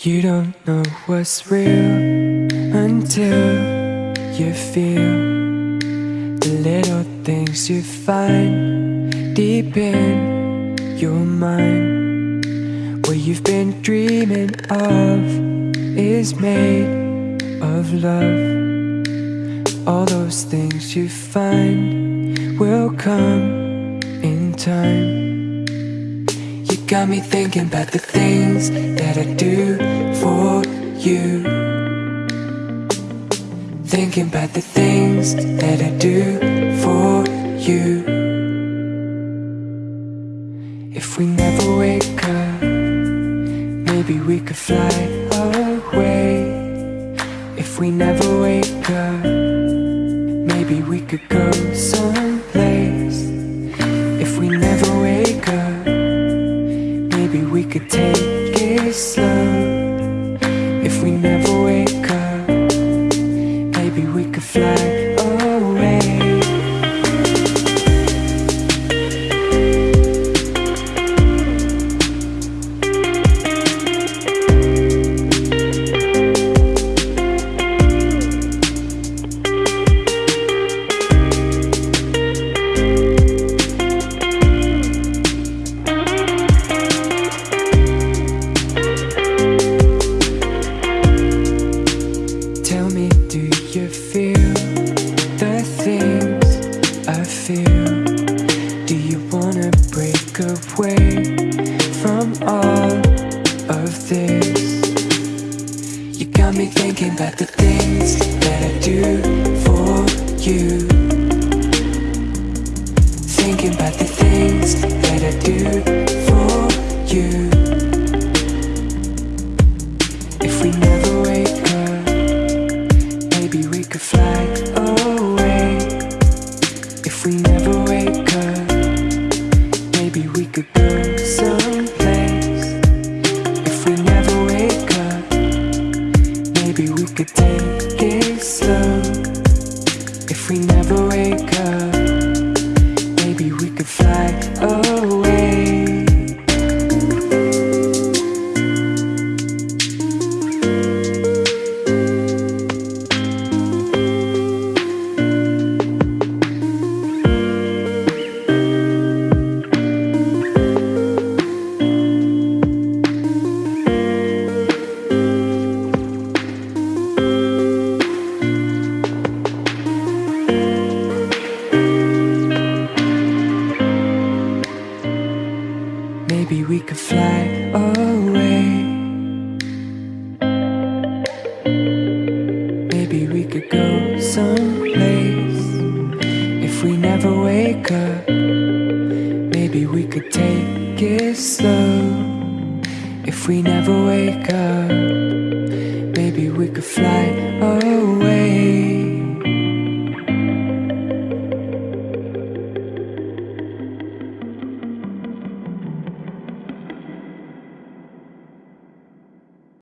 You don't know what's real until you feel the little things you find deep in your mind. What you've been dreaming of is made of love. All those things you find will come in time. Got me thinking about the things that I do for you. Thinking about the things that I do for you. If we never wake up, maybe we could fly away. If we never wake up, maybe we could go someplace. Slow. You feel the things I feel? Do you wanna break away from all of this? You got me thinking about the things that I do for you. Thinking about the things that I do If we never wake up, maybe we could go fly away. Maybe we could go someplace. If we never wake up, maybe we could take it slow. If we never wake up, maybe we could fly away.